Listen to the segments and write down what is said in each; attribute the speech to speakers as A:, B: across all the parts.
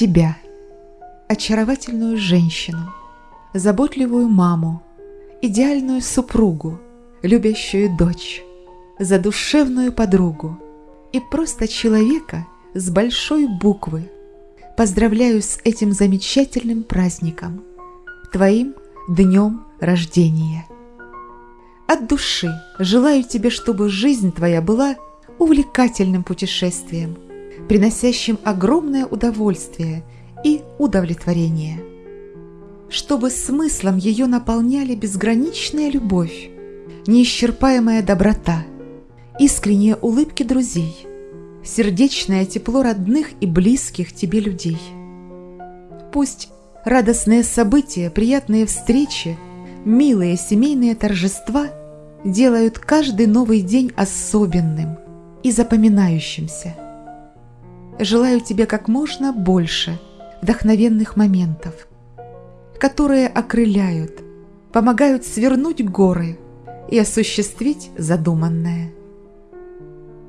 A: тебя, очаровательную женщину, заботливую маму, идеальную супругу, любящую дочь, задушевную подругу и просто человека с большой буквы. Поздравляю с этим замечательным праздником, твоим днем рождения. От души желаю тебе, чтобы жизнь твоя была увлекательным путешествием, приносящим огромное удовольствие и удовлетворение. Чтобы смыслом ее наполняли безграничная любовь, неисчерпаемая доброта, искренние улыбки друзей, сердечное тепло родных и близких тебе людей. Пусть радостные события, приятные встречи, милые семейные торжества – делают каждый новый день особенным и запоминающимся. Желаю тебе как можно больше вдохновенных моментов, которые окрыляют, помогают свернуть горы и осуществить задуманное.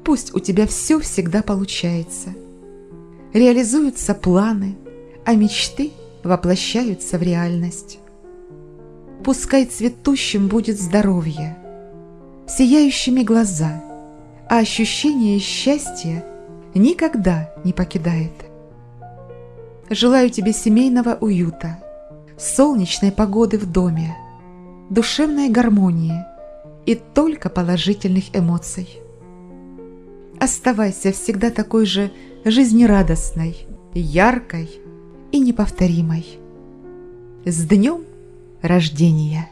A: Пусть у тебя все всегда получается. Реализуются планы, а мечты воплощаются в реальность. Пускай цветущим будет здоровье – сияющими глаза, а ощущение счастья никогда не покидает. Желаю тебе семейного уюта, солнечной погоды в доме, душевной гармонии и только положительных эмоций. Оставайся всегда такой же жизнерадостной, яркой и неповторимой. С днем рождения!